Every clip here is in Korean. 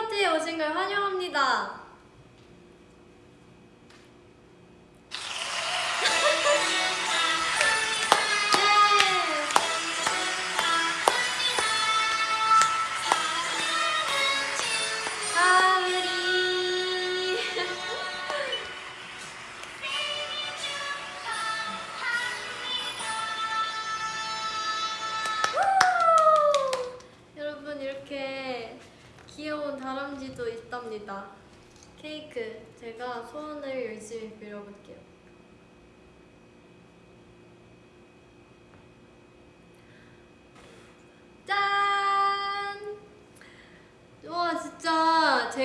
파티에 오신 걸 환영합니다.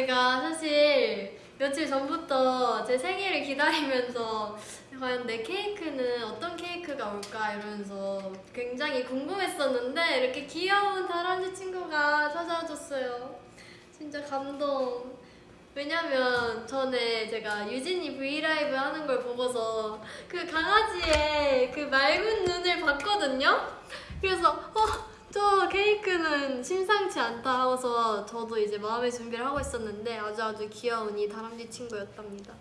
제가 사실 며칠 전부터 제 생일을 기다리면서 과연 내 케이크는 어떤 케이크가 올까 이러면서 굉장히 궁금했었는데 이렇게 귀여운 다람쥐 친구가 찾아와줬어요. 진짜 감동. 왜냐면 전에 제가 유진이 브이라이브 하는 걸 보고서 그 강아지의 그 맑은 눈을 봤거든요? 그래서 어, 저 케이크는 심상치 않다 하고서 저도 이제 마음의 준비를 하고 있었는데 아주 아주 귀여운 이 다람쥐 친구였답니다.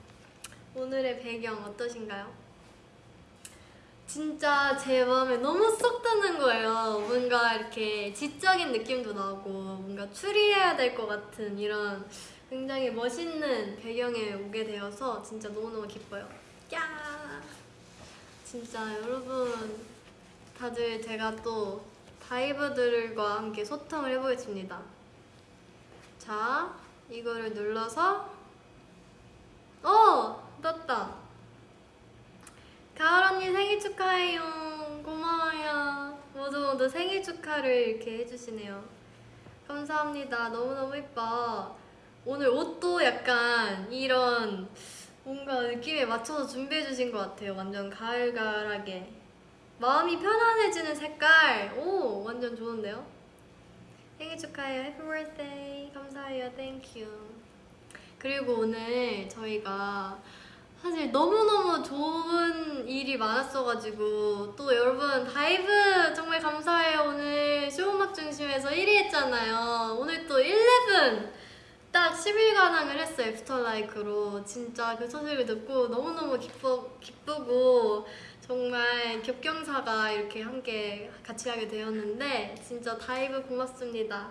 오늘의 배경 어떠신가요? 진짜 제 마음에 너무 쏙 드는 거예요. 뭔가 이렇게 지적인 느낌도 나고 뭔가 추리해야 될 것 같은 이런 굉장히 멋있는 배경에 오게 되어서 진짜 너무너무 기뻐요. 야 진짜 여러분 다들 제가 또 다이버들과 함께 소통을 해보겠습니다. 자, 이거를 눌러서 어! 떴다. 가을 언니 생일 축하해요. 고마워요. 모두 모두 생일 축하를 이렇게 해주시네요. 감사합니다. 너무너무 예뻐. 오늘 옷도 약간 이런 뭔가 느낌에 맞춰서 준비해주신 것 같아요. 완전 가을가을하게. 마음이 편안해지는 색깔. 오, 완전 좋은데요? 생일 축하해요. happy birthday. 감사해요. thank you. 그리고 오늘 저희가 사실 너무너무 좋은 일이 많았어가지고 또 여러분 다이브 정말 감사해요 오늘 쇼음악 중심에서 1위 했잖아요 오늘 또 11! 딱 10일 관왕을 했어요 After Like로 진짜 그 소식을 듣고 너무너무 기뻐, 기쁘고 정말 겹경사가 이렇게 함께 같이 하게 되었는데 진짜 다이브 고맙습니다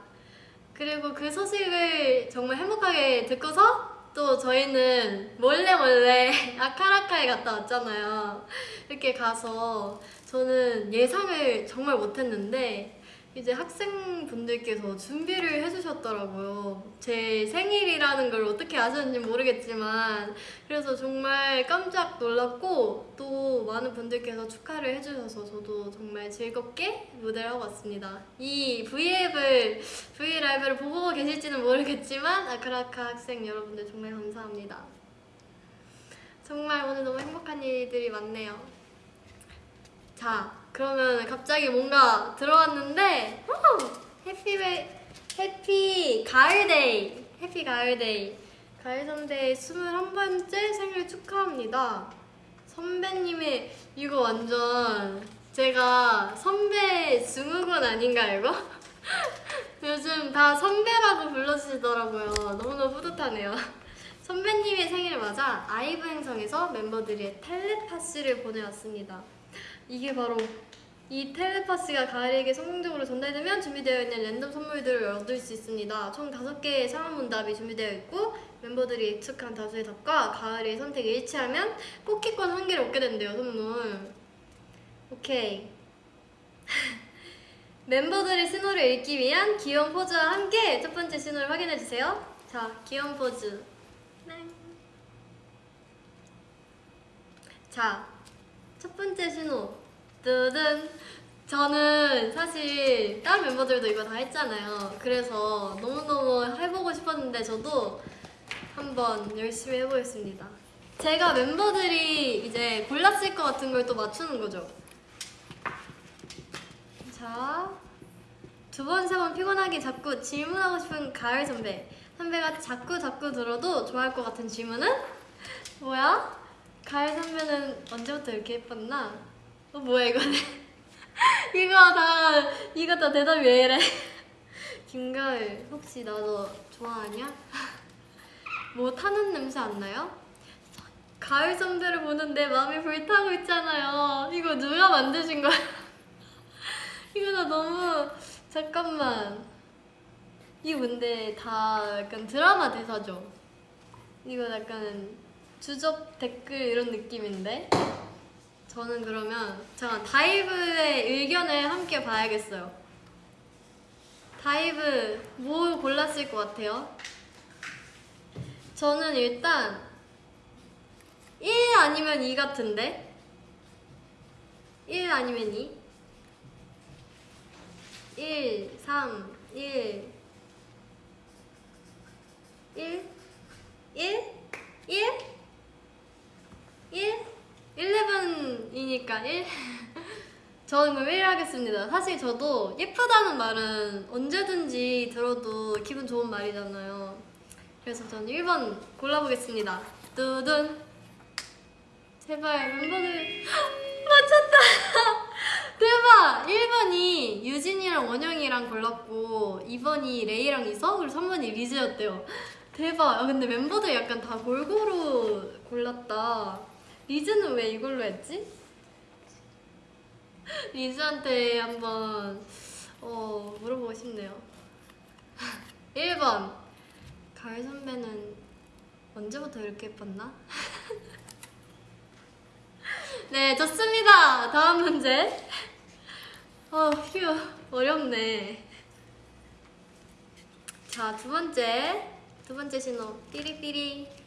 그리고 그 소식을 정말 행복하게 듣고서 또 저희는 몰래 몰래 아카라카에 갔다 왔잖아요. 이렇게 가서 저는 예상을 정말 못했는데 이제 학생분들께서 준비를 해주셨더라고요. 제 생일이라는 걸 어떻게 아셨는지 모르겠지만 그래서 정말 깜짝 놀랐고 또 많은 분들께서 축하를 해주셔서 저도 정말 즐겁게 무대를 하고 왔습니다. 이 V앱을, V라이브를 보고 계실지는 모르겠지만 아크라카 학생 여러분들 정말 감사합니다. 정말 오늘 너무 행복한 일들이 많네요. 자, 그러면 갑자기 뭔가 들어왔는데 후! 해피 해피 가을데이 해피 가을데이 가을 선배의 21번째 생일 축하합니다 선배님의 이거 완전 제가 선배 증후군 아닌가 이거? 요즘 다 선배라고 불러주시더라고요 너무너무 뿌듯하네요 선배님의 생일을 맞아 아이브 행성에서 멤버들이 텔레파시를 보내왔습니다 이게 바로 이 텔레파시가 가을에게 성공적으로 전달되면 준비되어 있는 랜덤 선물들을 얻을 수 있습니다. 총 5개의 상황 문답이 준비되어 있고 멤버들이 예측한 다수의 답과 가을의 선택이 일치하면 뽑기권 한 개를 얻게 된대요, 선물. 오케이. 멤버들의 신호를 읽기 위한 귀여운 포즈와 함께 첫 번째 신호를 확인해주세요. 자, 귀여운 포즈. 네. 자, 첫 번째 신호. 뜨든 저는 사실 다른 멤버들도 이거 다 했잖아요. 그래서 너무너무 해보고 싶었는데 저도 한번 열심히 해보겠습니다. 제가 멤버들이 이제 골랐을 것 같은 걸 또 맞추는 거죠. 자, 두 번, 세 번 피곤하게 자꾸 질문하고 싶은 가을 선배. 선배가 자꾸 자꾸 들어도 좋아할 것 같은 질문은? 뭐야? 가을 선배는 언제부터 이렇게 예뻤나? 어 뭐야 이거는? 이거 다 이거 다 대답이 왜 이래? 김가을 혹시 나너 좋아하냐? 뭐 타는 냄새 안 나요? 가을 선배를 보는데 마음이 불타고 있잖아요. 이거 누가 만드신 거야? 이거 나 너무 잠깐만. 이거 근데 다 약간 드라마 대사죠? 이거 약간 주접 댓글 이런 느낌인데? 저는 그러면 잠깐 다이브의 의견을 함께 봐야겠어요. 다이브 뭐 골랐을 것 같아요? 저는 일단 1 아니면 2 같은데? 1 아니면 2? 1, 3, 1 1? 1? 1? 1? 11이니까 1? 저는 그럼 1 하겠습니다. 사실 저도 예쁘다는 말은 언제든지 들어도 기분 좋은 말이잖아요. 그래서 저는 1번 골라보겠습니다. 두둔. 제발 멤버들 맞췄다. 대박! 1번이 유진이랑 원영이랑 골랐고 2번이 레이랑 이서 그리고 3번이 리즈였대요. 대박! 아, 근데 멤버들 약간 다 골고루 골랐다. 리즈는 왜 이걸로 했지? 리즈한테 한번 어, 물어보고 싶네요. 1번 가을 선배는 언제부터 이렇게 예뻤나? 네, 좋습니다. 다음 문제. 어, 휴, 어렵네. 자, 두 번째. 두 번째 신호. 삐리삐리.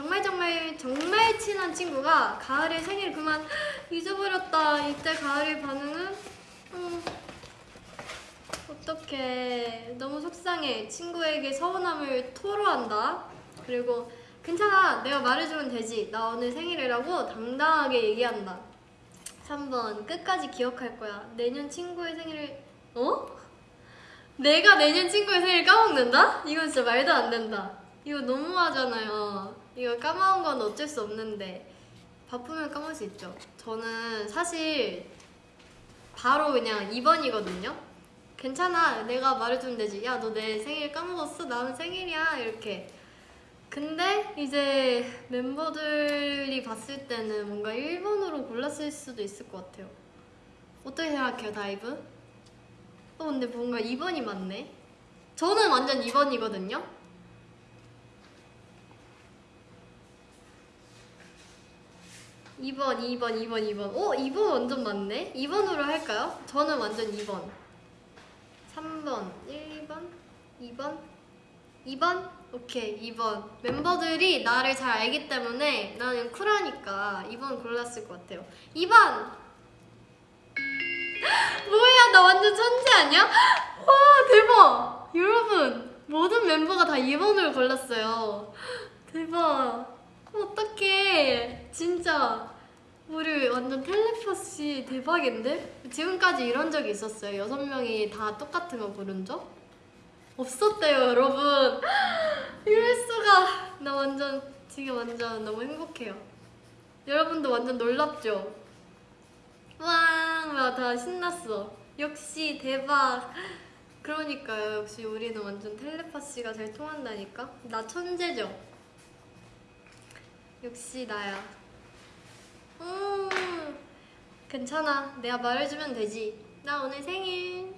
정말 정말 정말 친한 친구가 가을에 생일 그만 잊어버렸다. 이때 가을의 반응은? 음, 어떡해. 너무 속상해. 친구에게 서운함을 토로한다. 그리고 괜찮아. 내가 말해주면 되지. 나 오늘 생일이라고 당당하게 얘기한다. 3번. 끝까지 기억할 거야. 내년 친구의 생일을, 어? 내가 내년 친구의 생일 까먹는다? 이건 진짜 말도 안 된다. 이거 너무하잖아요. 이거 까먹은 건 어쩔 수 없는데. 바쁘면 까먹을 수 있죠. 저는 사실 바로 그냥 2번이거든요. 괜찮아. 내가 말해주면 되지. 야, 너 내 생일 까먹었어? 나는 생일이야. 이렇게. 근데 이제 멤버들이 봤을 때는 뭔가 1번으로 골랐을 수도 있을 것 같아요. 어떻게 생각해요, 다이브? 어, 근데 뭔가 2번이 맞네. 저는 완전 2번이거든요. 이번이번이번이번 오, 2번 완전 맞네. 2번으로 할까요? 저는 완전 2번. 3번, 1번, 2번, 2번? 오케이, 2번. 멤버들이 나를 잘 알기 때문에 나는 쿨하니까 2번 골랐을 것 같아요. 2번! 뭐야, 나 완전 천재 아니야? 와, 대박! 여러분, 모든 멤버가 다 2번을 골랐어요. 대박. 어떡해. 진짜. 우리 완전 텔레파시 대박인데? 지금까지 이런 적이 있었어요. 여섯 명이 다 똑같은 거 고른 적? 없었대요, 여러분. 이럴 수가. 나 완전 지금 완전 너무 행복해요. 여러분도 완전 놀랍죠? 와, 다 신났어. 역시 대박. 그러니까요. 역시 우리는 완전 텔레파시가 잘 통한다니까. 나 천재죠. 역시 나야. 음, 괜찮아. 내가 말해주면 되지. 나 오늘 생일.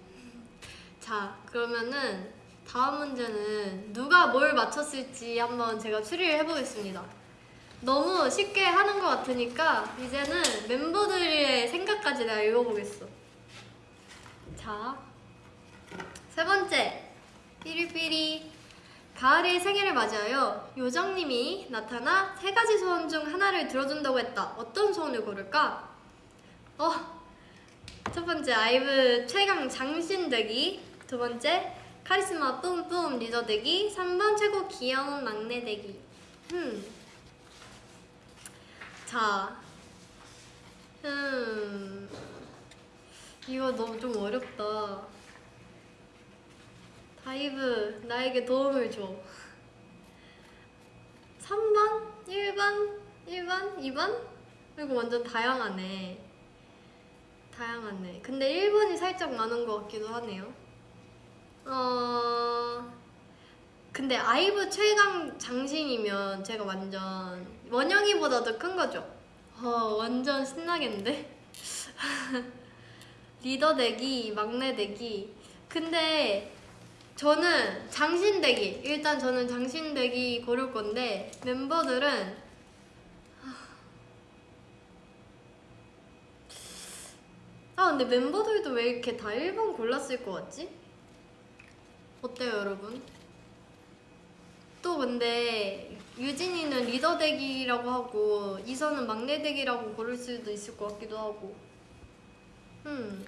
자, 그러면은 다음 문제는 누가 뭘 맞췄을지 한번 제가 추리를 해보겠습니다. 너무 쉽게 하는 것 같으니까 이제는 멤버들의 생각까지 내가 읽어보겠어. 자, 세 번째. 삐리삐리. 가을의 생일을 맞이하여 요정님이 나타나 세 가지 소원 중 하나를 들어준다고 했다. 어떤 소원을 고를까? 어, 첫 번째 아이브 최강 장신 되기. 두 번째 카리스마 뿜뿜 리더 되기. 3번 최고 귀여운 막내 되기. 음. 자, 음, 이거 너무 좀 어렵다. 다이브 나에게 도움을 줘. 3번? 1번? 1번? 2번? 이거 완전 다양하네. 다양하네. 근데 1번이 살짝 많은 것 같기도 하네요. 어 근데 아이브 최강 장신이면 제가 완전 원영이보다도 큰 거죠. 어 완전 신나겠는데? 리더 되기, 막내 되기. 근데 저는 장신 되기. 일단 저는 장신 되기 고를 건데 멤버들은 아 근데 멤버들도 왜 이렇게 다 1번 골랐을 것 같지? 어때요 여러분? 또 근데 유진이는 리더 되기라고 하고 이선은 막내 되기라고 고를 수도 있을 것 같기도 하고 음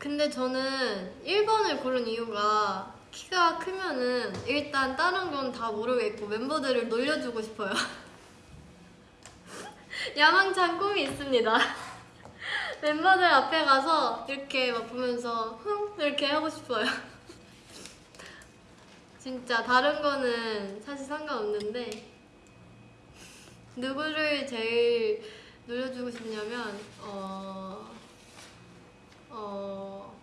근데 저는 1번을 고른 이유가 키가 크면은 일단 다른 건 다 모르겠고 멤버들을 놀려주고 싶어요. 야망찬 꿈이 있습니다. 멤버들 앞에 가서 이렇게 막 보면서 흥! 이렇게 하고 싶어요. 진짜 다른 거는 사실 상관없는데 누구를 제일 놀려주고 싶냐면 어... 어...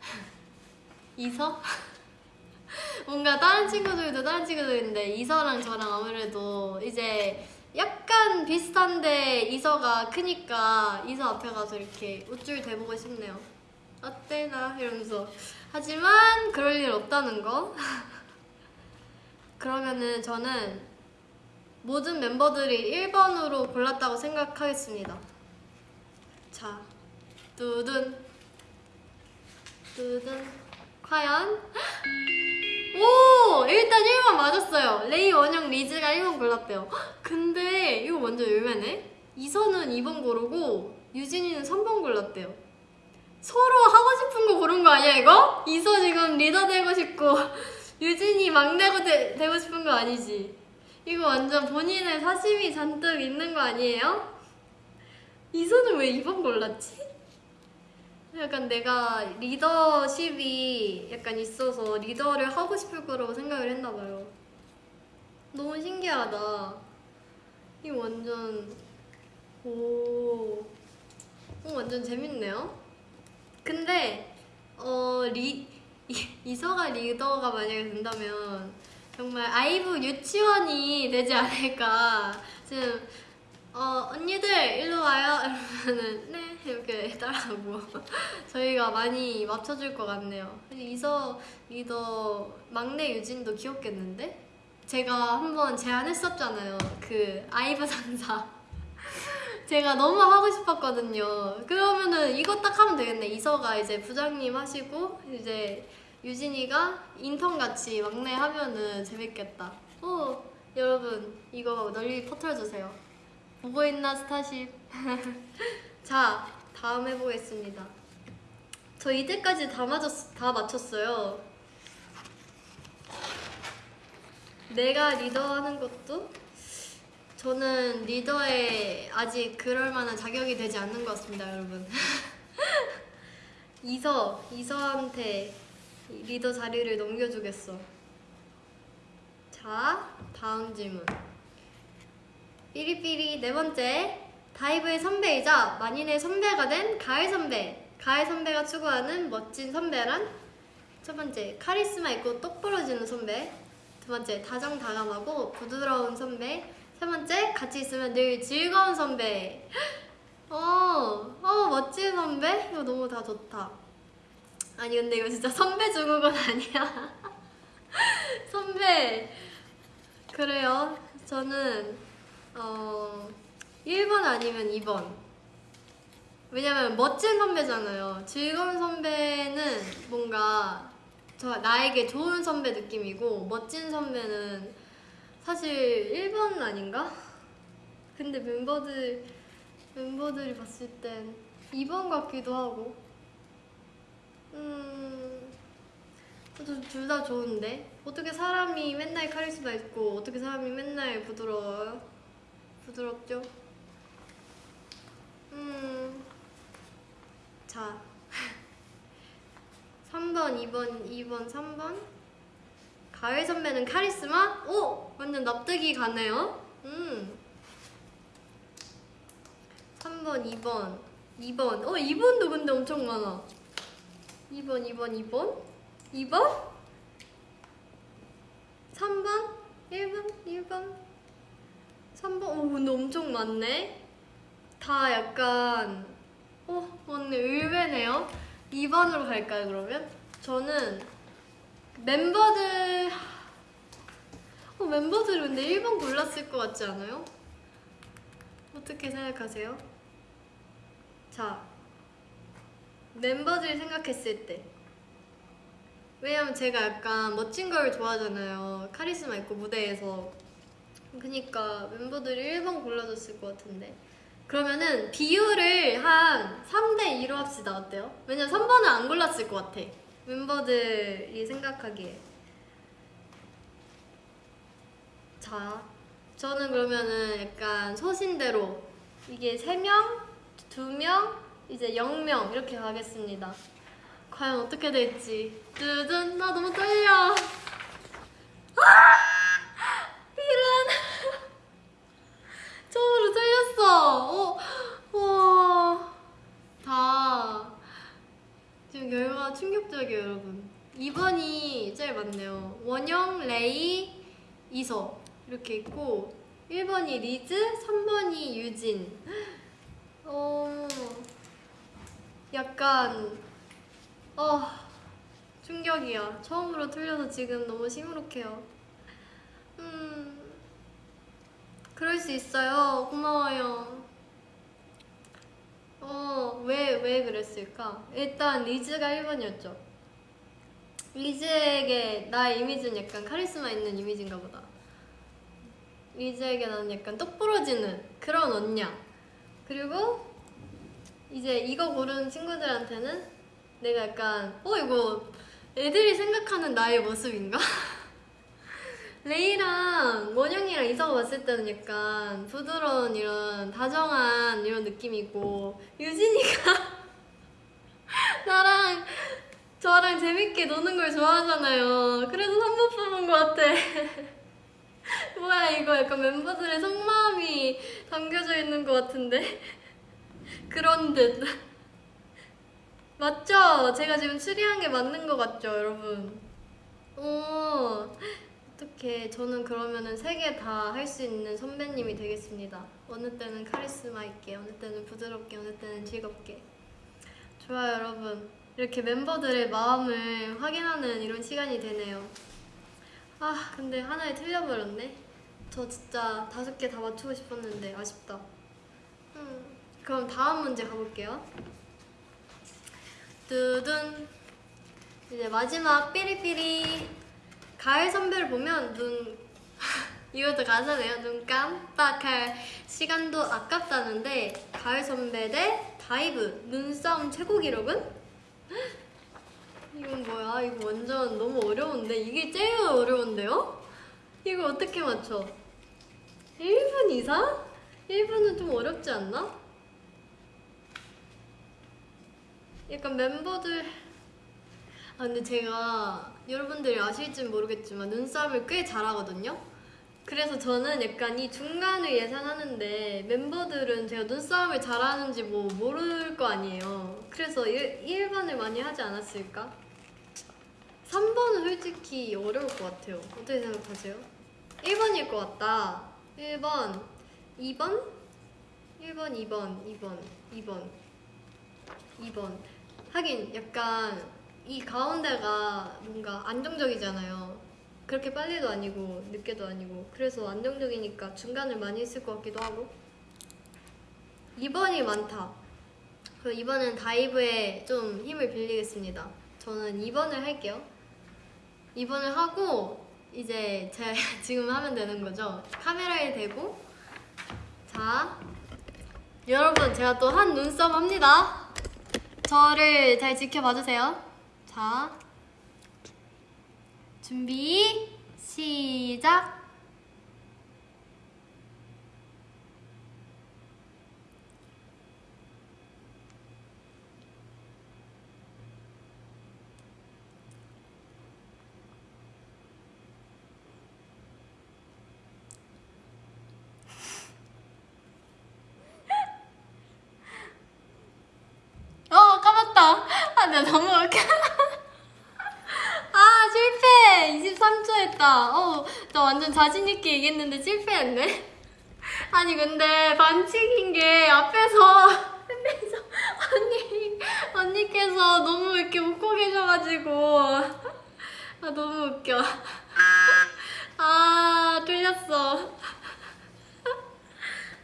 이서? 뭔가 다른 친구들도 다른 친구들인데 이서랑 저랑 아무래도 이제 약간 비슷한데 이서가 크니까 이서 앞에 가서 이렇게 우쭐 대보고 싶네요. 어때 나 이러면서 하지만 그럴 일 없다는 거. 그러면은 저는 모든 멤버들이 1번으로 골랐다고 생각하겠습니다. 자, 두둔 두둔 과연 오! 일단 1번 맞았어요. 레이, 원영, 리즈가 1번 골랐대요. 근데 이거 완전 의외네. 이선은 2번 고르고 유진이는 3번 골랐대요. 서로 하고 싶은 거 고른 거 아니야 이거? 이서 지금 리더 되고 싶고 유진이 막내고 되, 되고 싶은 거 아니지? 이거 완전 본인의 사심이 잔뜩 있는 거 아니에요? 이선은 왜 2번 골랐지? 약간 내가 리더십이 약간 있어서 리더를 하고 싶을 거라고 생각을 했나 봐요. 너무 신기하다. 이거 완전 오, 오 완전 재밌네요. 근데 어 리 이서가 리더가 만약에 된다면 정말 아이브 유치원이 되지 않을까 지금 어 언니들 일로 와요. 이러면은 네 이렇게 따라하고. 저희가 많이 맞춰줄 것 같네요. 이서 리더 막내 유진도 귀엽겠는데? 제가 한번 제안했었잖아요. 그 아이브 상사. 제가 너무 하고 싶었거든요. 그러면은 이거 딱 하면 되겠네. 이서가 이제 부장님 하시고 이제 유진이가 인턴같이 막내 하면은 재밌겠다. 오 여러분 이거 널리 퍼뜨려주세요 보고 있나 스타쉽? 자 다음 해보겠습니다. 저 이때까지 다, 맞았, 다 맞췄어요. 내가 리더하는 것도? 저는 리더에 아직 그럴 만한 자격이 되지 않는 것 같습니다 여러분. 이서, 이서한테 리더 자리를 넘겨주겠어. 자 다음 질문 삐리삐리 네 번째. 다이브의 선배이자 만인의 선배가 된 가을 선배. 가을 선배가 추구하는 멋진 선배란? 첫 번째 카리스마 있고 똑부러지는 선배. 두 번째 다정다감하고 부드러운 선배. 세 번째 같이 있으면 늘 즐거운 선배. 어, 어 멋진 선배? 이거 너무 다 좋다. 아니 근데 이거 진짜 선배 중국은 아니야. 선배. 그래요. 저는 어 1번 아니면 2번 왜냐면 멋진 선배잖아요 즐거운 선배는 뭔가 저 나에게 좋은 선배 느낌이고 멋진 선배는 사실 1번 아닌가? 근데 멤버들 멤버들이 봤을 땐 2번 같기도 하고 음... 둘 다 좋은데 어떻게 사람이 맨날 카리스마 있고 어떻게 사람이 맨날 부드러워요? 부드럽죠? 음. 자. 3번, 2번, 2번, 3번. 가을 선배는 카리스마? 오! 완전 납득이 가네요. 음. 3번, 2번, 2번. 어, 2번도 근데 엄청 많아. 2번, 2번, 2번, 2번, 3번, 1번, 1번, 3번. 오, 근데 엄청 많네. 다 약간, 어, 언니 의외네요. 2번으로 갈까요, 그러면? 저는 멤버들, 어, 멤버들이 근데 1번 골랐을 것 같지 않아요? 어떻게 생각하세요? 자, 멤버들이 생각했을 때 왜냐면 제가 약간 멋진 걸 좋아하잖아요 카리스마 있고 무대에서 그니까 멤버들이 1번 골라줬을 것 같은데 그러면은 비율을 한 3대 2로 합시다 어때요? 왜냐면 3번을 안 골랐을 것 같아 멤버들이 생각하기에 자 저는 그러면은 약간 소신대로 이게 3명, 2명, 이제 0명 이렇게 가겠습니다. 과연 어떻게 될지. 두둔, 나 너무 떨려. 아! 이런. 처음으로 떨렸어. 어, 와. 다. 지금 결과가 충격적이에요, 여러분. 2번이 제일 많네요. 원영, 레이, 이서. 이렇게 있고, 1번이 리즈, 3번이 유진. 어, 약간, 어, 충격이야. 처음으로 틀려서 지금 너무 시무룩해요. 음, 그럴 수 있어요. 고마워요. 어, 왜, 왜 그랬을까? 일단 리즈가 1번이었죠. 리즈에게 나의 이미지는 약간 카리스마 있는 이미지인가 보다. 리즈에게 나는 약간 똑 부러지는 그런 언니야. 그리고 이제 이거 고른 친구들한테는 내가 약간 어 이거 애들이 생각하는 나의 모습인가? 레이랑 원영이랑 이서가 봤을 때는 약간 부드러운 이런 다정한 이런 느낌이고 유진이가 나랑 저랑 재밌게 노는 걸 좋아하잖아요. 그래서 3번 뽑은 것 같아. 뭐야 이거 약간 멤버들의 속마음이 담겨져 있는 것 같은데? 그런 듯. 맞죠? 제가 지금 추리한 게 맞는 것 같죠 여러분? 오 어떻게 저는 그러면은 세 개 다 할 수 있는 선배님이 되겠습니다. 어느 때는 카리스마 있게 어느 때는 부드럽게 어느 때는 즐겁게. 좋아요 여러분. 이렇게 멤버들의 마음을 확인하는 이런 시간이 되네요. 아 근데 하나에 틀려버렸네. 저 진짜 다섯 개 다 맞추고 싶었는데 아쉽다. 음, 그럼 다음 문제 가볼게요. 두둔. 이제 마지막 삐리삐리 가을 선배를 보면 눈 이것도 가사네요 눈 깜빡할 시간도 아깝다는데 가을 선배 대 다이브 눈싸움 최고 기록은? 이건 뭐야 이거 완전 너무 어려운데 이게 제일 어려운데요? 이거 어떻게 맞춰? 1분 이상? 1분은 좀 어렵지 않나? 약간 멤버들 아 근데 제가 여러분들이 아실진 모르겠지만 눈싸움을 꽤 잘하거든요 그래서 저는 약간 이 중간을 예상하는데 멤버들은 제가 눈싸움을 잘하는지 뭐 모를 거 아니에요 그래서 1, 1번을 많이 하지 않았을까? 3번은 솔직히 어려울 것 같아요 어떻게 생각하세요? 1번일 것 같다 1번 2번? 1번 2번 2번 2번 2번 하긴 약간 이 가운데가 뭔가 안정적이잖아요. 그렇게 빨리도 아니고 늦게도 아니고. 그래서 안정적이니까 중간을 많이 했을 것 같기도 하고. 2번이 많다. 그럼 2번은 다이브에 좀 힘을 빌리겠습니다. 저는 2번을 할게요. 2번을 하고 이제 제가 지금 하면 되는 거죠? 카메라에 대고. 자 여러분 제가 또 한 눈썹 합니다. 저를 잘 지켜봐 주세요 자 준비 시작. 어 까먹다. 아 내가 너무 웃겨 실패했다. 어, 나 완전 자신있게 얘기했는데 실패했네. 아니, 근데 반칙인 게 앞에서, 앞에서 언니, 언니께서 너무 이렇게 웃고 계셔가지고. 아, 너무 웃겨. 아, 틀렸어.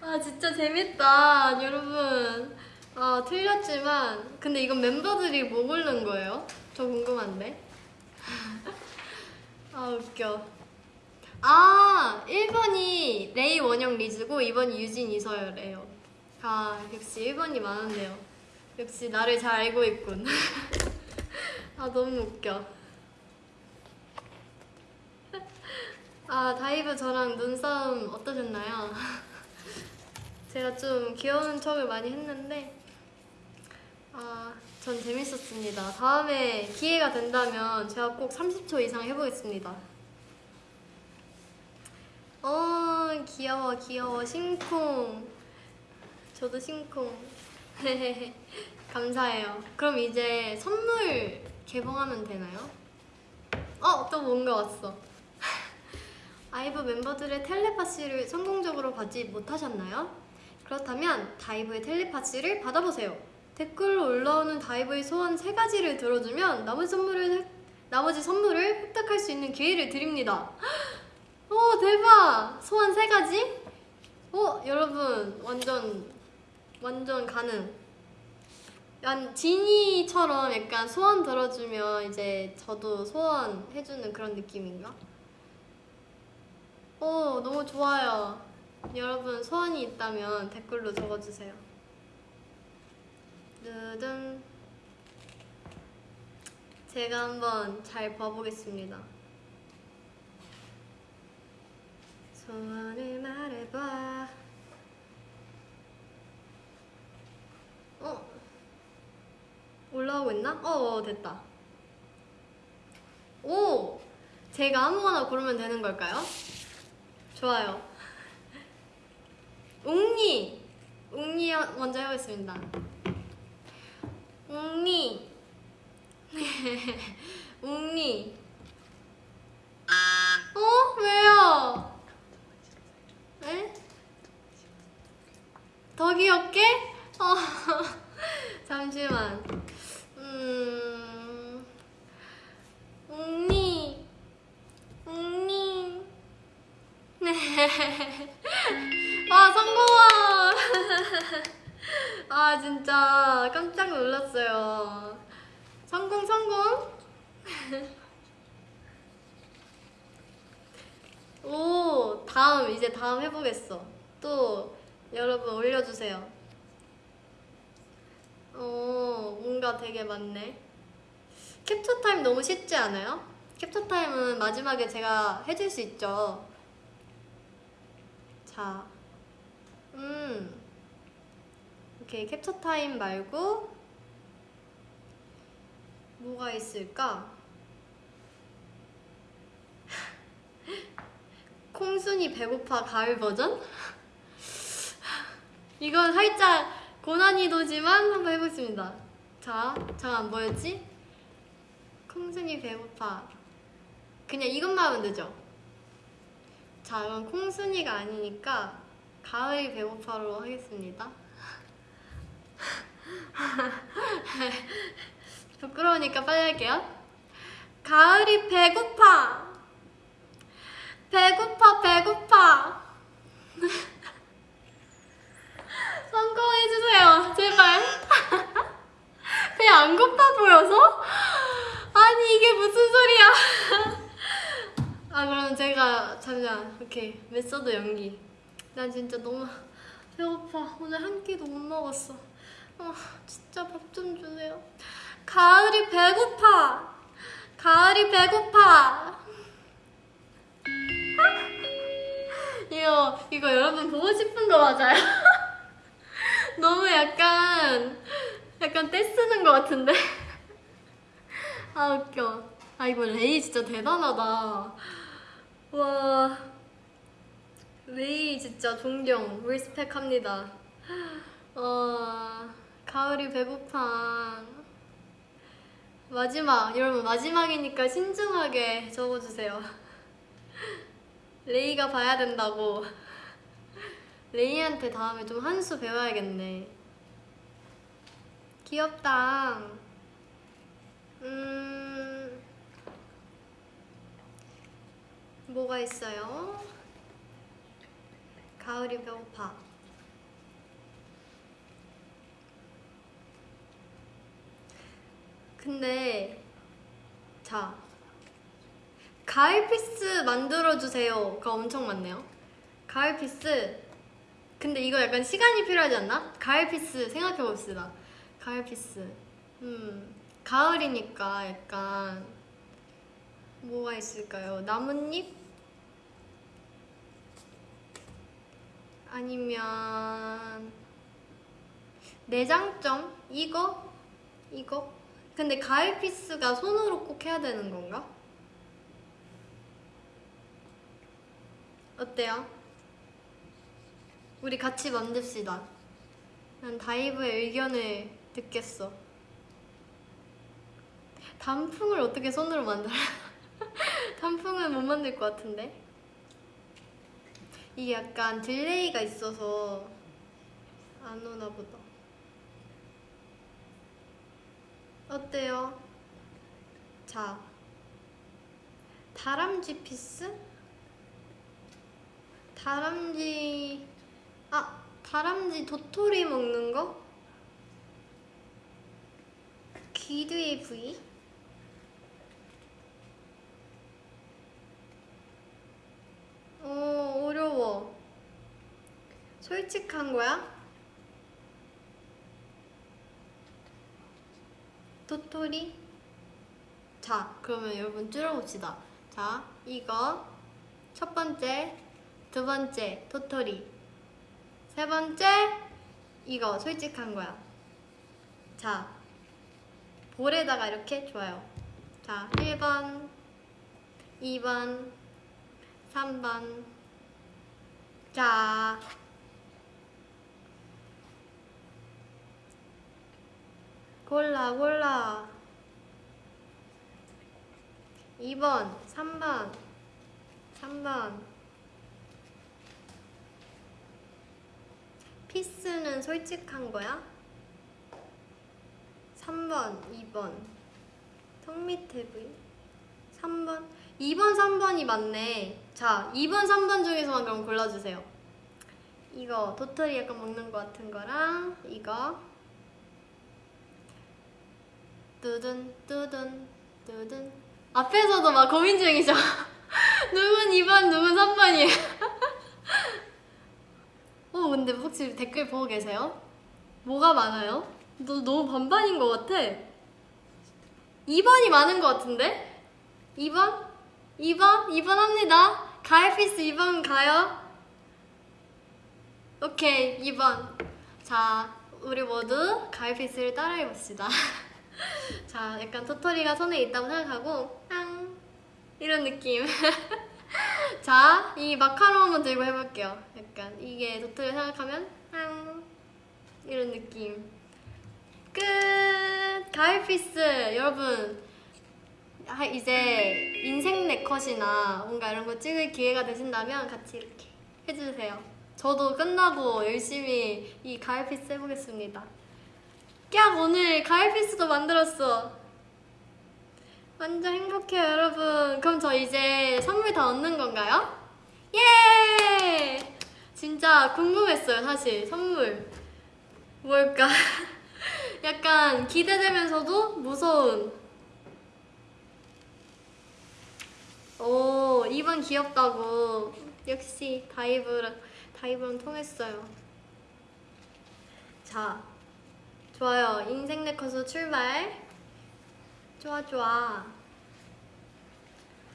아, 진짜 재밌다, 여러분. 아, 틀렸지만, 근데 이건 멤버들이 뭐 고른 거예요? 저 궁금한데. 아, 웃겨. 아, 1번이 레이 원영 리즈고 2번이 유진 이서열이에요. 아, 역시 1번이 많은데요. 역시 나를 잘 알고 있군. 아, 너무 웃겨. 아, 다이브 저랑 눈싸움 어떠셨나요? 제가 좀 귀여운 척을 많이 했는데, 아, 전 재밌었습니다. 다음에 기회가 된다면 제가 꼭 30초 이상 해보겠습니다. 어, 귀여워, 귀여워. 심쿵. 저도 심쿵. 감사해요. 그럼 이제 선물 개봉하면 되나요? 어, 또 뭔가 왔어. 아이브 멤버들의 텔레파시를 성공적으로 받지 못하셨나요? 그렇다면 다이브의 텔레파시를 받아보세요. 댓글로 올라오는 다이브의 소원 세 가지를 들어주면 나머지 선물을 획- 나머지 선물을 획득할 수 있는 기회를 드립니다. 오 대박! 소원 세 가지? 어 여러분 완전 완전 가능. 약 지니처럼 약간 소원 들어주면 이제 저도 소원 해주는 그런 느낌인가? 오 너무 좋아요. 여러분 소원이 있다면 댓글로 적어주세요. 두둔 제가 한번 잘 봐보겠습니다. 소원을 말해봐. 어? 올라오고 있나? 어, 어 됐다. 오! 제가 아무거나 고르면 되는 걸까요? 좋아요. 웅니! 웅니 먼저 해보겠습니다. 웅니! 웅니! 어? 왜요? 에? 더 귀엽게? 어. 잠시만. 음. 웅니. 웅니. 네. 아, 성공아! 아, 진짜 깜짝 놀랐어요. 성공, 성공! 오, 다음, 이제 다음 해보겠어. 또, 여러분 올려주세요. 오, 뭔가 되게 많네. 캡처 타임 너무 쉽지 않아요? 캡처 타임은 마지막에 제가 해줄 수 있죠. 자, 음, 오케이 캡처 타임 말고 뭐가 있을까? 콩순이 배고파 가을 버전? 이건 살짝 고난이도지만 한번 해보겠습니다. 자, 잠깐 뭐였지? 콩순이 배고파. 그냥 이것만 하면 되죠? 자, 그럼 콩순이가 아니니까 가을이 배고파로 하겠습니다. 부끄러우니까 빨리 할게요. 가을이 배고파. 배고파, 배고파. 성공해주세요, 제발. 그냥 안 고파 보여서? 아니, 이게 무슨 소리야. 아, 그럼 제가, 잠시만. 오케이. method 연기. 난 진짜 너무 배고파. 오늘 한 끼도 못 먹었어. 아, 진짜 밥 좀 주세요. 가을이 배고파. 가을이 배고파. 이거 이거 여러분 보고 싶은 거 맞아요? 너무 약간 약간 떼쓰는 것 같은데. 아 웃겨. 아 이거 레이 진짜 대단하다. 와 레이 진짜 존경 리스펙합니다. 어 가을이 배고파. 마지막 여러분 마지막이니까 신중하게 적어주세요. 레이가 봐야 된다고. 레이한테 다음에 좀 한 수 배워야겠네. 귀엽다. 음. 뭐가 있어요? 가을이 배고파. 근데 자 가을 peace 만들어 주세요가 엄청 많네요. 가을 peace 근데 이거 약간 시간이 필요하지 않나? 가을 peace 생각해 봅시다. 가을 peace 음 가을이니까 약간 뭐가 있을까요? 나뭇잎 아니면 내장점 이거 이거 근데 가을 피스가 손으로 꼭 해야 되는 건가? 어때요? 우리 같이 만듭시다. 난 다이브의 의견을 듣겠어. 단풍을 어떻게 손으로 만들어? 단풍은 못 만들 것 같은데? 이게 약간 delay가 있어서 안 오나 보다. 어때요? 자, 다람쥐 peace? 다람쥐, 아, 다람쥐 도토리 먹는 거? 귀 뒤에 부위? 어, 어려워. 솔직한 거야? 도토리? 자, 그러면 여러분 줄여봅시다. 자, 이거 첫 번째, 두 번째, 도토리. 세 번째, 이거 솔직한 거야. 자, 볼에다가 이렇게 좋아요. 자, 1번, 2번, 3번. 자. 골라, 골라. 2번, 3번, 3번. 피스는 솔직한 거야? 3번, 2번. 턱 밑에 부위? 3번. 2번, 3번이 맞네. 자, 2번, 3번 중에서만 그럼 골라주세요. 이거 도토리 약간 먹는 것 같은 거랑 이거 뚜둔 뚜둔 뚜둔 앞에서도 막 고민 중이죠. 누군 2번, 누군 3번이에요. 어, 근데 혹시 댓글 보고 계세요? 뭐가 많아요? 너 너무 반반인 것 같아. 2번이 많은 것 같은데? 2번? 2번? 2번 합니다. 가을피스 2번 가요. 오케이, 2번. 자, 우리 모두 가을피스를 따라해봅시다. 자, 약간 도토리가 손에 있다고 생각하고, 앙! 이런 느낌. 자, 이 마카롱 한번 들고 해볼게요. 약간 이게 도토리 생각하면, 앙! 이런 느낌. 끝! 가을 peace! 여러분, 아, 이제 인생 네컷이나 뭔가 이런 거 찍을 기회가 되신다면 같이 이렇게 해주세요. 저도 끝나고 열심히 이 가을 peace 해보겠습니다. 깍! 오늘 가을 peace도 만들었어. 완전 행복해요, 여러분. 그럼 저 이제 선물 다 얻는 건가요? 예! 진짜 궁금했어요, 사실. 선물. 뭘까? 약간 기대되면서도 무서운. 오, 2번 귀엽다고. 역시 다이브랑, 다이브랑 통했어요. 자, 좋아요. 인생 네컷으로 출발. 좋아, 좋아.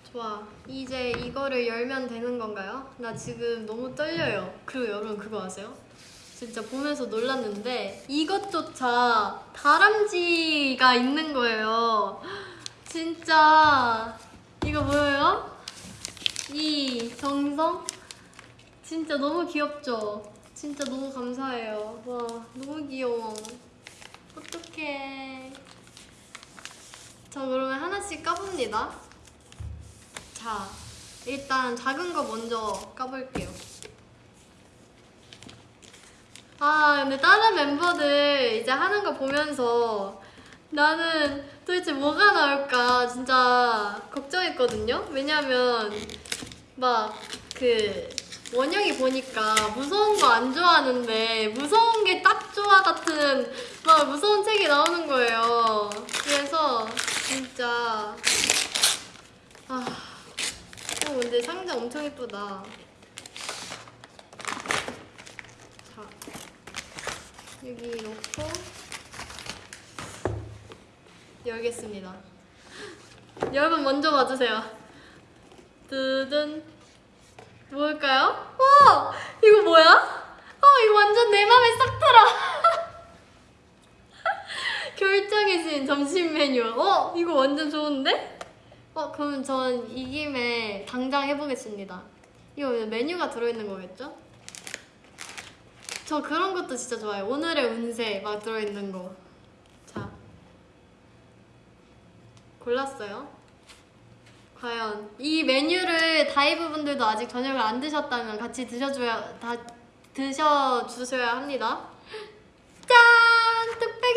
좋아. 이제 이거를 열면 되는 건가요? 나 지금 너무 떨려요. 그리고 여러분 그거 아세요? 진짜 보면서 놀랐는데 이것조차 다람쥐가 있는 거예요. 진짜 이거 뭐예요? 이 정성? 진짜 너무 귀엽죠? 진짜 너무 감사해요. 와, 너무 귀여워. 어떡해. 저 그러면 하나씩 까봅니다. 자, 일단 작은 거 먼저 까볼게요. 아, 근데 다른 멤버들 이제 하는 거 보면서 나는 도대체 뭐가 나올까 진짜 걱정했거든요. 왜냐면 막 그 원영이 보니까 무서운 거 안 좋아하는데 무서운 게 딱 좋아 같은 막 무서운 책이 나오는 거예요. 그래서 진짜 아, 어 근데 상자 엄청 예쁘다. 자, 여기 놓고 열겠습니다. 여러분 먼저 봐주세요. 뜨든 뭘까요? 와 이거 뭐야? 아 이거 완전 내 맘에 싹 들어. 결정의 신 점심 메뉴. 어 이거 완전 좋은데? 어 그럼 전 이 김에 당장 해보겠습니다. 이거 메뉴가 들어있는 거겠죠? 저 그런 것도 진짜 좋아요. 오늘의 운세 막 들어있는 거. 자 골랐어요. 과연 이 메뉴를 다이브 분들도 아직 저녁을 안 드셨다면 같이 드셔줘야 다 드셔주셔야 합니다.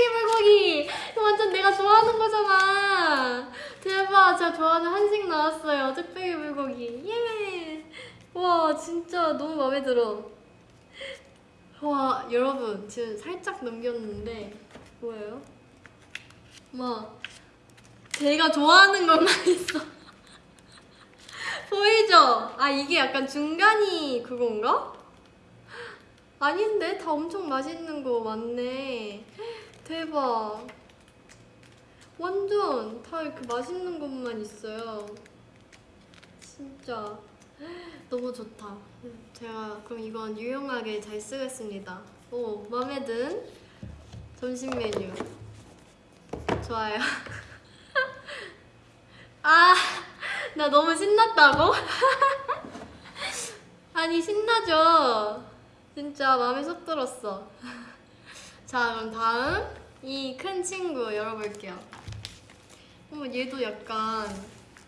불고기! 이거 완전 내가 좋아하는 거잖아. 대박! 제가 좋아하는 한식 나왔어요. 뚝배기 불고기. 예! 와 진짜 너무 마음에 들어. 와 여러분 지금 살짝 넘겼는데 뭐예요? 막 제가 좋아하는 것만 있어. 보이죠? 아 이게 약간 중간이 그건가? 아닌데 다 엄청 맛있는 거 많네. 대박. 완전 다 이렇게 맛있는 것만 있어요. 진짜 너무 좋다. 제가 그럼 이건 유용하게 잘 쓰겠습니다. 오 마음에 든 점심 메뉴. 좋아요. 아. 나 너무 신났다고? 아니 신나죠? 진짜 마음에 쏙 들었어 자 그럼 다음 이 큰 친구 열어볼게요. 어 얘도 약간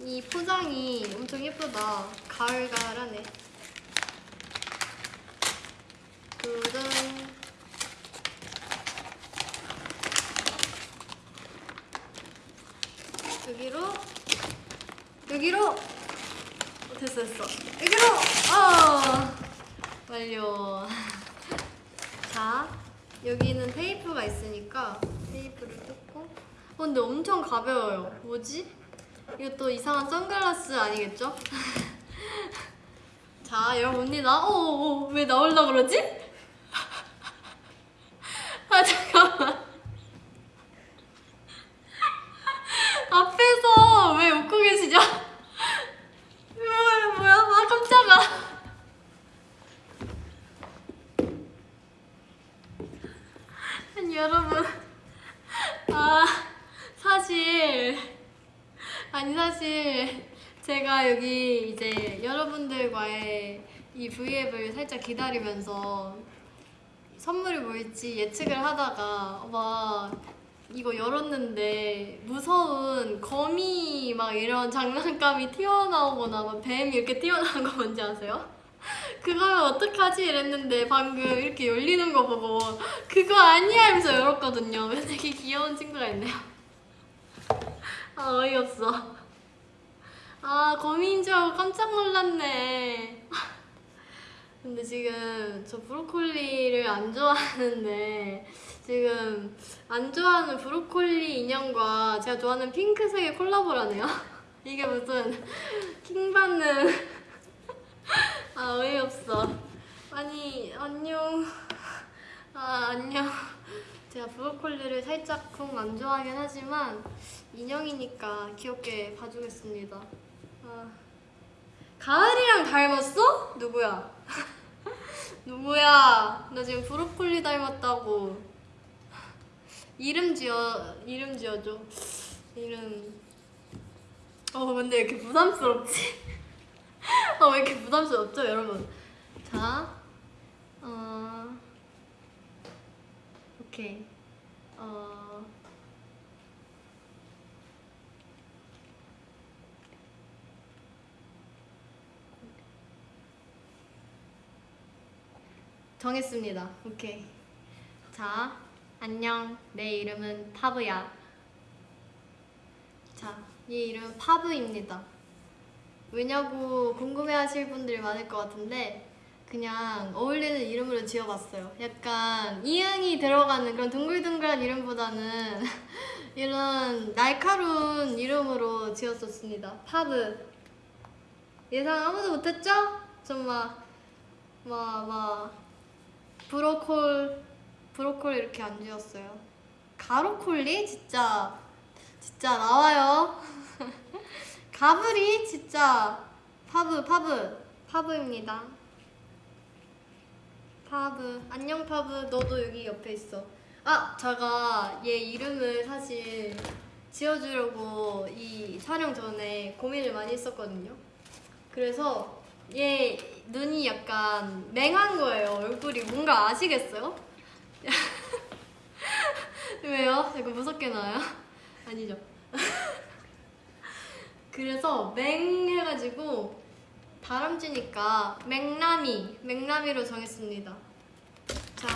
이 포장이 엄청 예쁘다. 가을가을하네. 두둥 여기로. 여기로. 어, 됐어 됐어. 여기로. 어! 완료. 자 여기는 테이프가 있으니까 테이프를 뜯고 어 근데 엄청 가벼워요 뭐지? 이거 또 이상한 선글라스 아니겠죠? 자 열어봅니다 어왜 나올라 그러지? 아 잠깐만 앞에서 왜 웃고 계시죠? 뭐야 뭐야 아 깜짝아 아니 여러분 아 사실 아니 사실 제가 여기 이제 여러분들과의 이 V앱을 살짝 기다리면서 선물이 뭘지 예측을 하다가 막 이거 열었는데 무서운 거미 막 이런 장난감이 튀어나오거나 막 뱀 이렇게 튀어나온 거 뭔지 아세요? 그거면 어떡하지? 이랬는데 방금 이렇게 열리는 거 보고 그거 아니야 하면서 열었거든요. 되게 귀여운 친구가 있네요. 아 어이없어. 아 거미인 줄 알고 깜짝 놀랐네 근데 지금 저 브로콜리를 안 좋아하는데 지금 안 좋아하는 브로콜리 인형과 제가 좋아하는 핑크색의 콜라보라네요. 이게 무슨 킹받는 아 어이없어. 아니 안녕. 아 안녕. 제가 브로콜리를 살짝 쿵 안 좋아하긴 하지만 인형이니까 귀엽게 봐주겠습니다. 아. 가을이랑 닮았어? 누구야? 누구야? 나 지금 브로콜리 닮았다고. 이름 지어 이름 지어줘. 이름. 어 근데 왜 이렇게 부담스럽지? 어 왜 이렇게 부담스럽죠, 여러분? 자, 어, 오케이. 어. 정했습니다. 오케이. 자, 안녕. 내 이름은 파브야. 자, 얘 이름은 파브입니다. 왜냐고 궁금해하실 분들이 많을 것 같은데 그냥 어울리는 이름으로 지어봤어요. 약간 이응이 들어가는 그런 둥글둥글한 이름보다는 이런 날카로운 이름으로 지었었습니다. 파브. 예상 아무도 못했죠? 좀 막 막, 막, 브로콜, 브로콜 이렇게 안 지었어요. 가로콜리? 진짜, 진짜 나와요. 가브리? 진짜, 파브, 파브, 파브입니다. 파브. 안녕, 파브. 너도 여기 옆에 있어. 아, 제가 얘 이름을 사실 지어주려고 이 촬영 전에 고민을 많이 했었거든요. 그래서 얘 눈이 약간 맹한 거예요. 얼굴이 뭔가 아시겠어요? 왜요? 이거 무섭게 나와요? 아니죠. 그래서 맹 해가지고 다람쥐니까 맹남이 맹남이로 정했습니다. 자,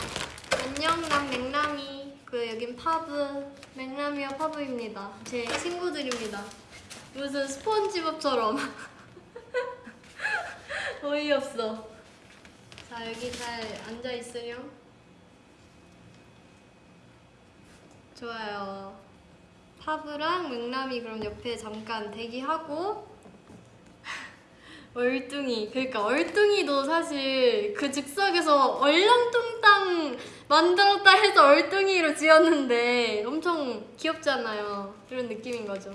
안녕 난 맹남이. 그 여긴 파브 맹남이와 파브입니다. 제 친구들입니다. 무슨 스폰지밥처럼. 어이없어. 자, 여기 잘 앉아있으렴. 좋아요. 파브랑 맹남이 그럼 옆에 잠깐 대기하고 얼뚱이 그러니까 얼뚱이도 사실 그 즉석에서 얼렁뚱땅 만들었다 해서 얼뚱이로 지었는데 엄청 귀엽잖아요 이런 느낌인 거죠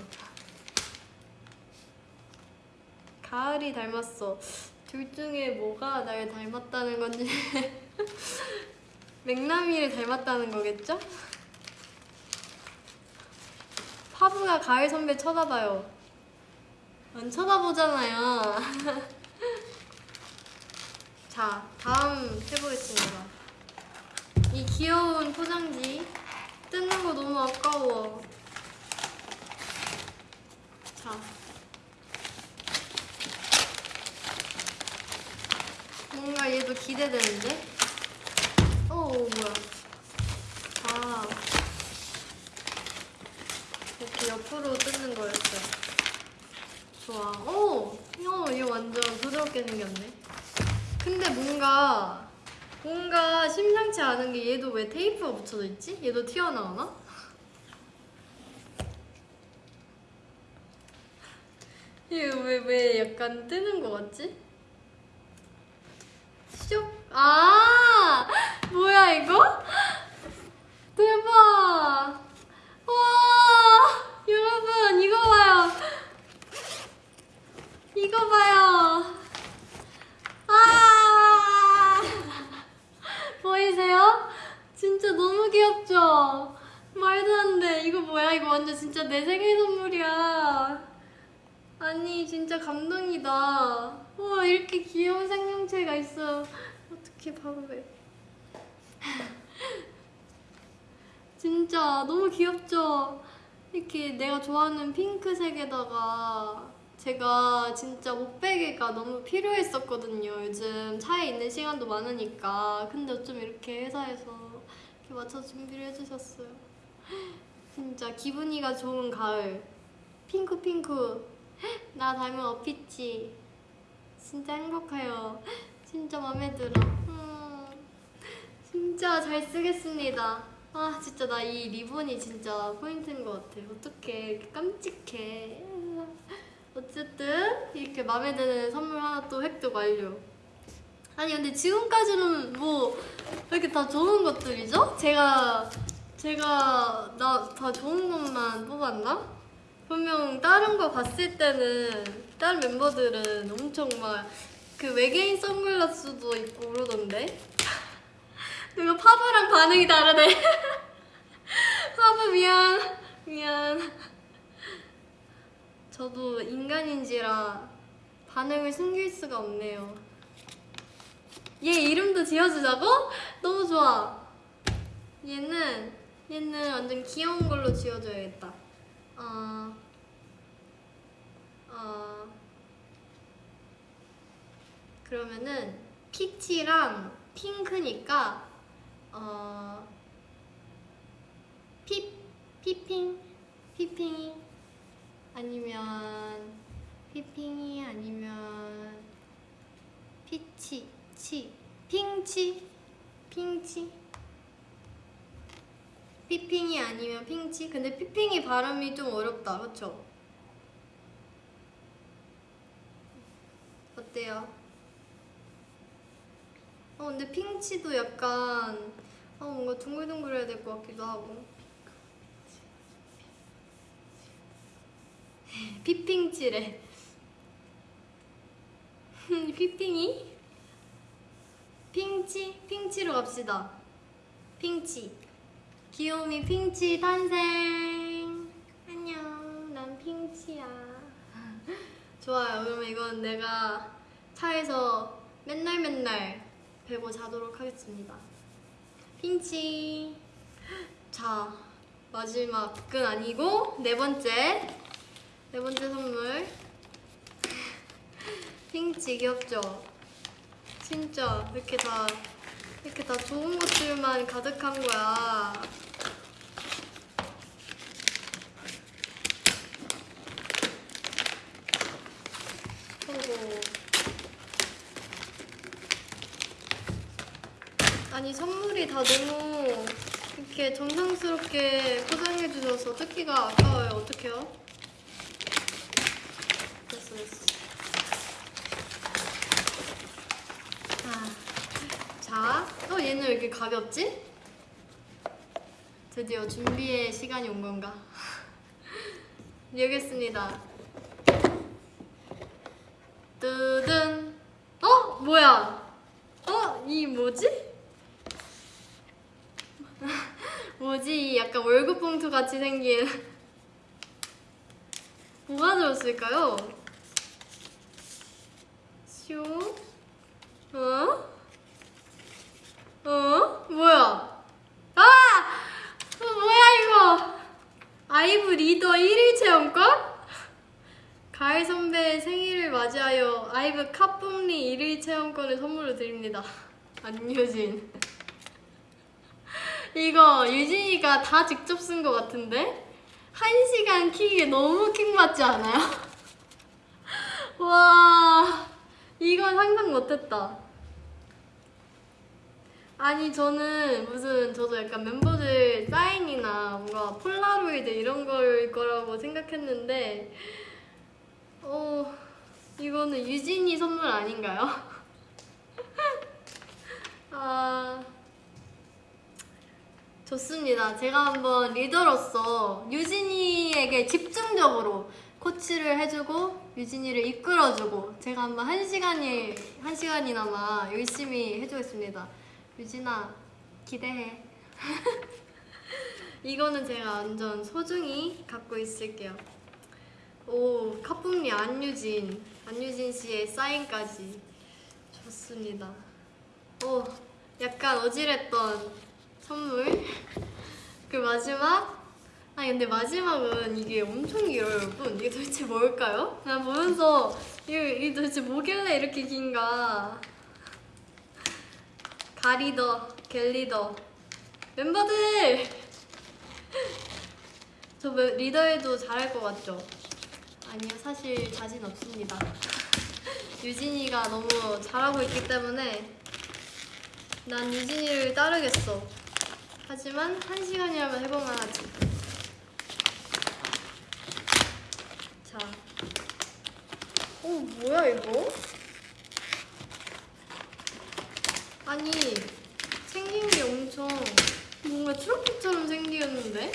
가을이 닮았어 둘 중에 뭐가 날 닮았다는 건지. 맥나미를 닮았다는 거겠죠? 파브가 가을 선배 쳐다봐요. 안 쳐다보잖아요. 자 다음 해보겠습니다. 이 귀여운 포장지. 뜯는 거 너무 아까워. 자 뭔가 얘도 기대되는데? 오 뭐야 아 이렇게 옆으로 뜯는 거였어요 좋아 오! 어, 얘 완전 부드럽게 생겼네 근데 뭔가 뭔가 심상치 않은 게 얘도 왜 테이프가 붙여져 있지? 얘도 튀어나오나? 얘 왜 왜 약간 뜨는 거 같지? 쇽! 아! 뭐야 이거? 대박! 와! 여러분 이거 봐요! 이거 봐요! 아! 보이세요? 진짜 너무 귀엽죠? 말도 안 돼. 이거 뭐야? 이거 완전 진짜 내 생일 선물이야. 아니 진짜 감동이다. 와 이렇게 귀여운 생명체가 있어. 어떻게 바보해? 진짜 너무 귀엽죠? 이렇게 내가 좋아하는 핑크색에다가 제가 진짜 목베개가 너무 필요했었거든요. 요즘 차에 있는 시간도 많으니까. 근데 어쩜 이렇게 회사에서 이렇게 맞춰 준비를 해주셨어요. 진짜 기분이가 좋은 가을. 핑크 핑크. 나 닮은 어피치. 진짜 행복해요. 진짜 마음에 들어. 음, 진짜 잘 쓰겠습니다. 아 진짜 나 이 리본이 진짜 포인트인 것 같아. 이렇게 깜찍해. 어쨌든 이렇게 마음에 드는 선물 하나 또 획득 완료. 아니 근데 지금까지는 뭐왜 이렇게 다 좋은 것들이죠? 제가 제가 나 다 좋은 것만 뽑았나? 분명 다른 거 봤을 때는 다른 멤버들은 엄청 막 그 외계인 선글라스도 있고 그러던데 이거 파브랑 반응이 다르네. 파브 미안. 미안. 저도 인간인지라 반응을 숨길 수가 없네요. 얘 이름도 지어주자고? 너무 좋아. 얘는 얘는 완전 귀여운 걸로 지어줘야겠다. 어, 어, 그러면은 피치랑 핑크니까 어 피, 피핑 피핑이 아니면 피핑이 아니면 피치 치 핑치 핑치 피핑이 아니면 핑치 근데 피핑이 발음이 좀 어렵다 그쵸? 어때요? 어 근데 핑치도 약간 어 뭔가 둥글둥글해야 될 것 같기도 하고. 피핑치래 피핑이? 핑치? 핑치로 갑시다. 핑치. 귀요미 핑치 탄생. 안녕. 난 핑치야. 좋아요. 그러면 이건 내가 차에서 맨날 맨날 배고 자도록 하겠습니다 핑치 자 마지막은 아니고 네 번째 네 번째 선물 핑치 귀엽죠? 진짜 이렇게 다 이렇게 다 좋은 것들만 가득한 거야 어이구. 아니 선물이 다 너무 이렇게 정성스럽게 포장해 주셔서 뜯기가 아까워요 어떡해요? 됐어 됐어 아, 자, 어 얘는 왜 이렇게 가볍지? 드디어 준비의 시간이 온 건가? 여겠습니다 뜨든 어? 뭐야? 어? 이 뭐지? 뭐지? 이 약간 월급 봉투 같이 생긴 뭐가 들었을까요? 슈? 어? 어? 뭐야? 아! 어, 뭐야 이거? 아이브 리더 1일 체험권? 가을 선배의 생일을 맞이하여 아이브 카품리 1일 체험권을 선물로 드립니다. 안유진. 이거 유진이가 다 직접 쓴 것 같은데? 한 시간 킥이 너무 킹받지 않아요? 와, 이건 상상 못했다. 아니 저는 무슨 저도 약간 멤버들 사인이나 뭔가 폴라로이드 이런 걸 거라고 생각했는데 어 이거는 유진이 선물 아닌가요? 아 좋습니다. 제가 한번 리더로서 유진이에게 집중적으로 코치를 해주고 유진이를 이끌어주고 제가 한번 한 시간이 한 시간이나마 열심히 해주겠습니다. 유진아 기대해. 이거는 제가 완전 소중히 갖고 있을게요. 오 카품리 안유진 안유진 씨의 사인까지 좋습니다. 오 약간 어질했던 선물. 그 마지막? 아니 근데 마지막은 이게 엄청 길어요 여러분. 이게 도대체 뭘까요? 난 보면서 이게, 이게 도대체 뭐길래 이렇게 긴가. 가리더 갤리더. 멤버들! 저 멤- 리더해도 잘할 것 같죠? 아니요 사실 자신 없습니다. 유진이가 너무 잘하고 있기 때문에 난 유진이를 따르겠어 하지만 한 시간이라면 해볼만 하지 자 어, 뭐야 이거? 아니 생긴 게 엄청 뭔가 트로피처럼 생겼는데?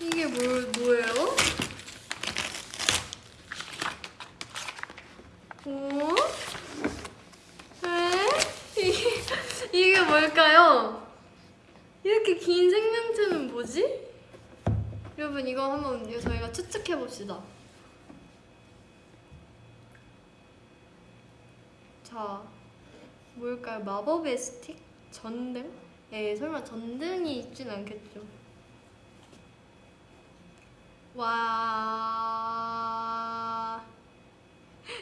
이게 뭘, 뭐예요? 어? 에? 이게, 이게 뭘까요? 이렇게 긴 생명체는 뭐지? 여러분 이거 한번 저희가 추측해 봅시다. 자, 뭘까요? 마법의 스틱? 전등? 예, 설마 전등이 있진 않겠죠. 와,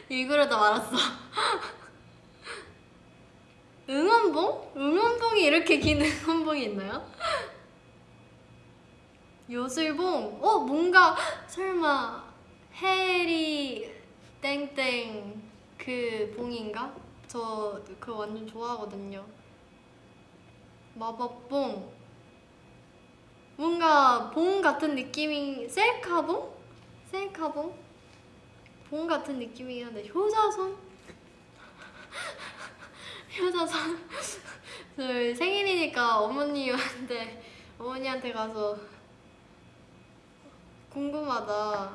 읽으려다 말았어. 응원봉? 응원봉이 이렇게 긴 응원봉이 있나요? 요술봉? 어, 뭔가 설마 해리 땡땡 그 봉인가? 저 그거 완전 좋아하거든요. 마법봉. 뭔가 봉 같은 느낌이 셀카봉? 셀카봉? 봉 같은 느낌이긴 한데 효자손? 효자손 저 생일이니까 어머니한테 어머니한테 가서 궁금하다.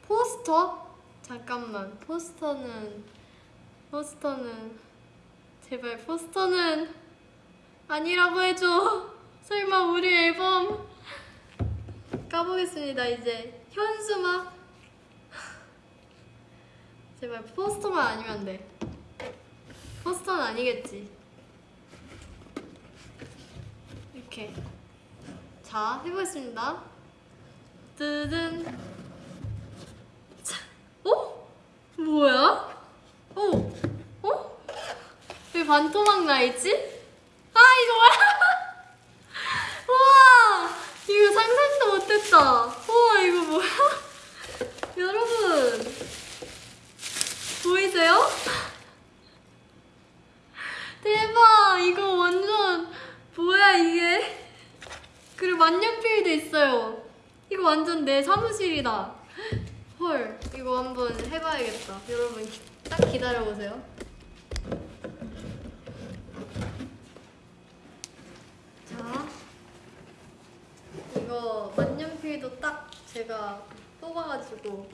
포스터? 잠깐만 포스터는 포스터는 제발 포스터는 아니라고 해줘. 설마 우리 앨범 까보겠습니다 이제. 현수막? 제발 포스터만 아니면 돼. 포스터는 아니겠지. 이렇게. 자 해보겠습니다 뜨든 자, 어? 뭐야? 어? 어? 왜 반토막 나 있지? 아 이거 뭐야? 우와 이거 상상도 못했다 우와 이거 뭐야? 여러분 보이세요? 대박 이거 완전 뭐야 이게 그리고 만년필도 있어요 이거 완전 내 사무실이다. 헐 이거 한번 해봐야겠다. 여러분 기- 딱 기다려보세요. 자 이거 만년필도 딱 제가 뽑아가지고.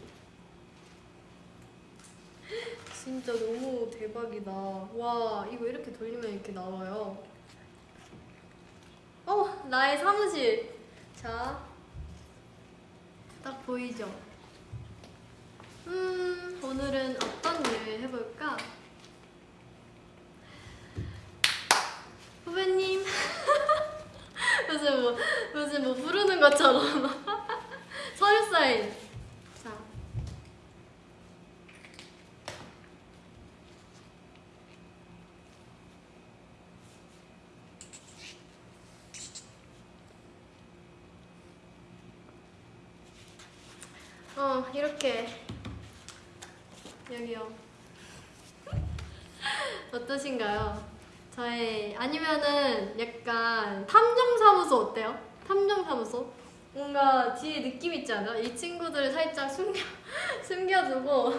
진짜 너무 대박이다. 와 이거 이렇게 돌리면 이렇게 나와요. 어 나의 사무실. 자 딱 보이죠? 음, 오늘은 어떤 일을 해볼까? 후배님. 무슨 뭐, 무슨 뭐 부르는 것처럼. 서류 사인. 자. 어, 이렇게. 여기요. 어떠신가요? 저의 아니면은 약간 탐정사무소 어때요? 탐정사무소? 뭔가 뒤에 느낌 있지 않아? 이 친구들을 살짝 숨겨 숨겨두고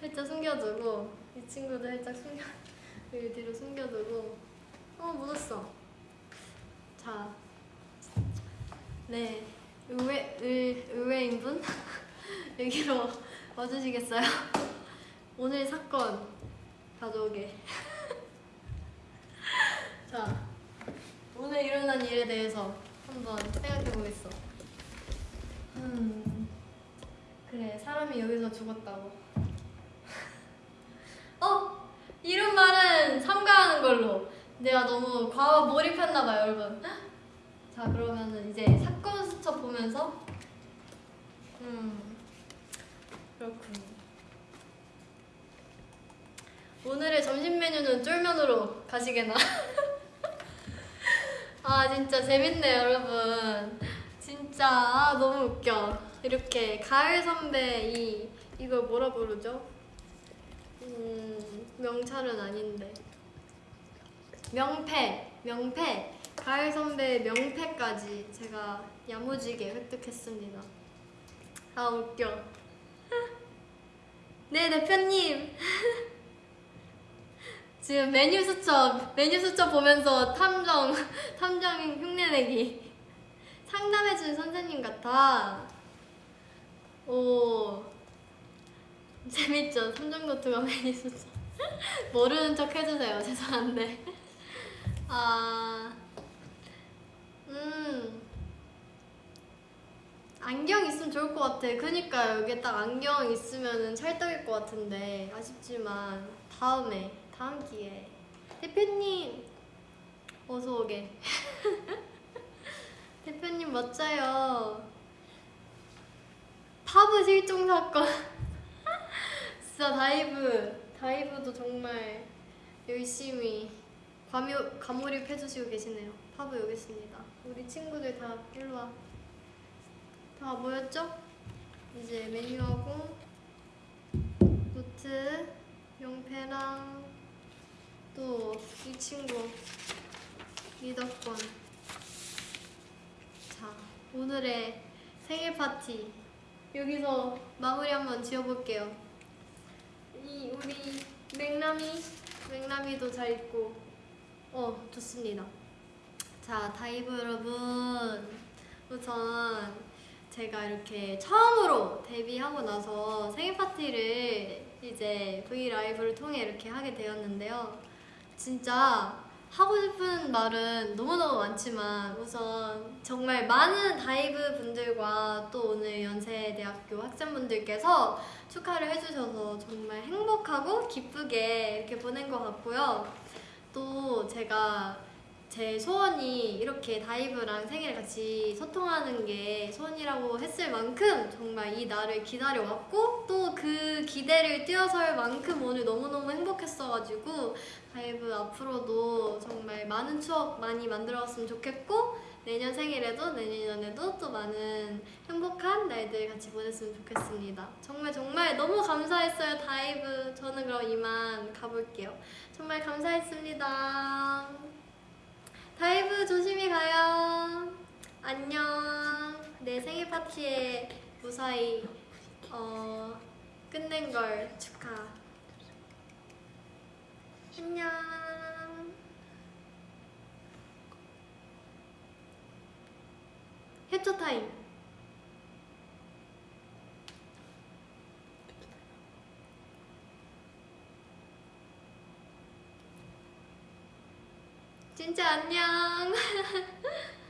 살짝 숨겨두고 이 친구들 살짝 숨겨 여기 뒤로 숨겨두고 어 묻었어. 자, 네 의외 의, 의외인 분 여기로 와주시겠어요? 오늘 사건 가져오게. 자, 오늘 일어난 일에 대해서 한번 생각해 보겠어. 음, 그래, 사람이 여기서 죽었다고. 어, 이런 말은 삼가하는 걸로. 내가 너무 과거 몰입했나봐요, 여러분. 자, 그러면은 이제 사건 수첩 보면서, 음, 그렇군. 오늘의 점심 메뉴는 쫄면으로 가시게나. 아 진짜 재밌네요 여러분. 진짜 아, 너무 웃겨. 이렇게 가을 선배 이 이걸 뭐라 부르죠? 음 명찰은 아닌데 명패 명패 가을 선배 명패까지 제가 야무지게 획득했습니다. 아 웃겨. 네 대표님. 지금 메뉴 수첩 메뉴 수첩 보면서 탐정 탐정 흉내내기 상담해준 선생님 같아. 오. 재밌죠? 삼정노트가 메뉴 수첩. 모르는 척 해주세요. 죄송한데. 아음 안경 있으면 좋을 것 같아 그니까 여기 딱 안경 있으면 찰떡일 것 같은데 아쉽지만 다음에 다음 기회에 대표님 어서 오게 대표님 멋져요 파브 실종 사건 진짜 다이브 다이브도 정말 열심히 과묘, 과몰입 해주시고 계시네요. 파브 여기 있습니다. 우리 친구들 다 일로 와. 다 모였죠? 이제 메뉴하고 노트, 용패랑 또 이 친구 리더권. 자 오늘의 생일 파티 여기서 마무리 한번 지어볼게요. 이 우리 맥남이 맥남이도 잘 있고 어 좋습니다. 자 다이브 여러분 우선 제가 이렇게 처음으로 데뷔하고 나서 생일 파티를 이제 V 라이브를 통해 이렇게 하게 되었는데요. 진짜 하고 싶은 말은 너무너무 많지만 우선 정말 많은 다이브 분들과 또 오늘 연세대학교 학생분들께서 축하를 해주셔서 정말 행복하고 기쁘게 이렇게 보낸 것 같고요. 또 제가 제 소원이 이렇게 다이브랑 생일을 같이 소통하는 게 소원이라고 했을 만큼 정말 이 날을 기다려왔고 또 그 기대를 뛰어설 만큼 오늘 너무너무 행복했어가지고 다이브 앞으로도 정말 많은 추억 많이 만들어왔으면 좋겠고 내년 생일에도 내년에도 또 많은 행복한 날들 같이 보냈으면 좋겠습니다. 정말 정말 너무 감사했어요 다이브. 저는 그럼 이만 가볼게요. 정말 감사했습니다. 다이브 조심히 가요. 안녕. 내 생일 파티에 무사히 어, 끝낸 걸 축하. 안녕. 해초 타임. 진짜 안녕.